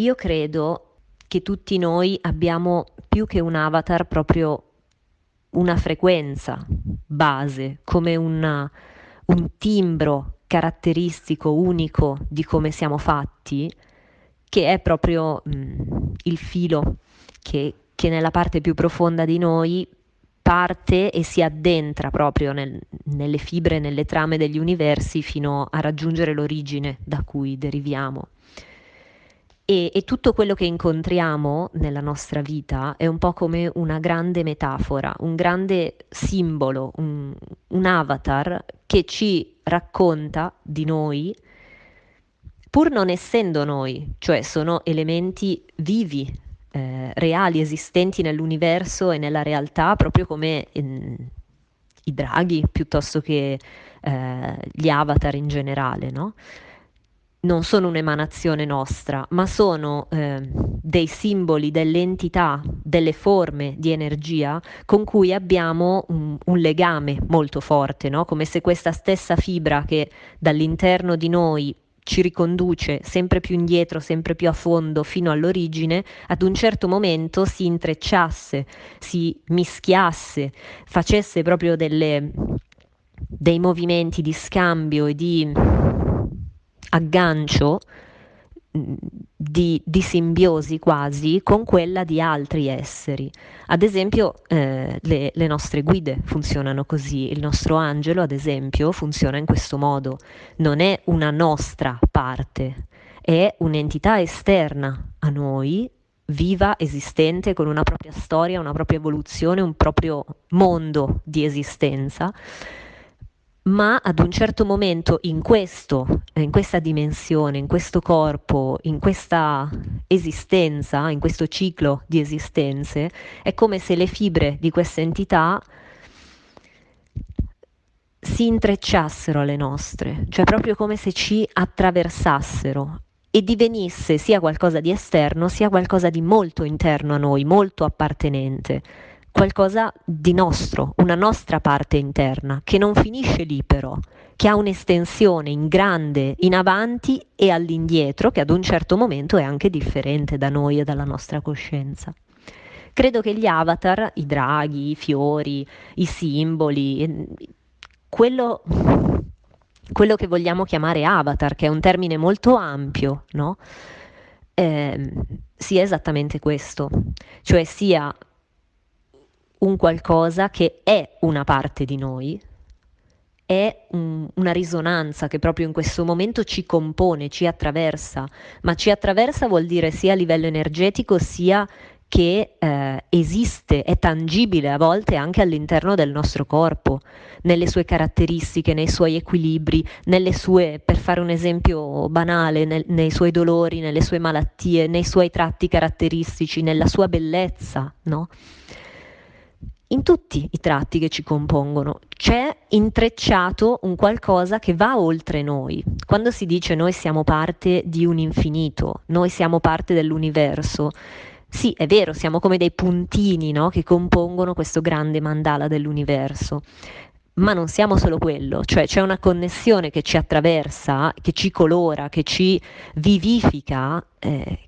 io credo che tutti noi abbiamo più che un avatar proprio una frequenza base, come una, un timbro caratteristico unico di come siamo fatti, che è proprio mh, mm, il filo che, che nella parte più profonda di noi parte e si addentra proprio nel, nelle fibre, nelle trame degli universi fino a raggiungere l'origine da cui deriviamo. E, e, tutto quello che incontriamo nella nostra vita è un po' come una grande metafora, un grande simbolo, un, un avatar che ci racconta di noi, pur non essendo noi, cioè sono elementi vivi, eh, reali, esistenti nell'universo e nella realtà, proprio come in, i draghi piuttosto che eh, gli avatar in generale, no? Non sono un'emanazione nostra, ma sono eh, dei simboli, delle entità, delle forme di energia con cui abbiamo un, un legame molto forte, no? come se questa stessa fibra che dall'interno di noi ci riconduce sempre più indietro, sempre più a fondo fino all'origine, ad un certo momento si intrecciasse, si mischiasse, facesse proprio delle, dei movimenti di scambio e di aggancio di, di, simbiosi quasi con quella di altri esseri. Ad esempio eh, le, le, nostre guide funzionano così, il nostro angelo ad esempio funziona in questo modo, non è una nostra parte, è un'entità esterna a noi, viva, esistente, con una propria storia, una propria evoluzione, un proprio mondo di esistenza ma ad un certo momento in questo, in questa dimensione, in questo corpo, in questa esistenza, in questo ciclo di esistenze, è come se le fibre di questa entità si intrecciassero alle nostre, cioè proprio come se ci attraversassero e divenisse sia qualcosa di esterno sia qualcosa di molto interno a noi, molto appartenente qualcosa di nostro, una nostra parte interna, che non finisce lì però, che ha un'estensione in grande in avanti e all'indietro, che ad un certo momento è anche differente da noi e dalla nostra coscienza. Credo che gli avatar, i draghi, i fiori, i simboli, quello, quello che vogliamo chiamare avatar, che è un termine molto ampio, no? eh, sia esattamente questo, cioè sia un qualcosa che è una parte di noi, è un, una risonanza che proprio in questo momento ci compone, ci attraversa, ma ci attraversa vuol dire sia a livello energetico sia che eh, esiste, è tangibile a volte anche all'interno del nostro corpo, nelle sue caratteristiche, nei suoi equilibri, nelle sue, per fare un esempio banale, nel, nei suoi dolori, nelle sue malattie, nei suoi tratti caratteristici, nella sua bellezza, no? In tutti i tratti che ci compongono c'è intrecciato un qualcosa che va oltre noi. Quando si dice noi siamo parte di un infinito, noi siamo parte dell'universo, sì, è vero, siamo come dei puntini no? che compongono questo grande mandala dell'universo. Ma non siamo solo quello, cioè c'è una connessione che ci attraversa, che ci colora, che ci vivifica, eh,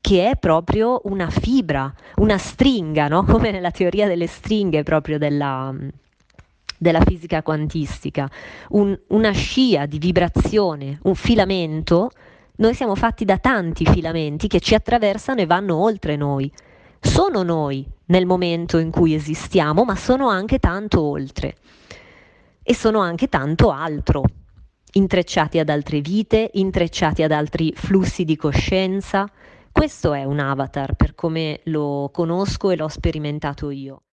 che è proprio una fibra, una stringa, no? come nella teoria delle stringhe proprio della, della fisica quantistica, un, una scia di vibrazione, un filamento, noi siamo fatti da tanti filamenti che ci attraversano e vanno oltre noi. Sono noi nel momento in cui esistiamo, ma sono anche tanto oltre e sono anche tanto altro, intrecciati ad altre vite, intrecciati ad altri flussi di coscienza, questo è un avatar per come lo conosco e l'ho sperimentato io.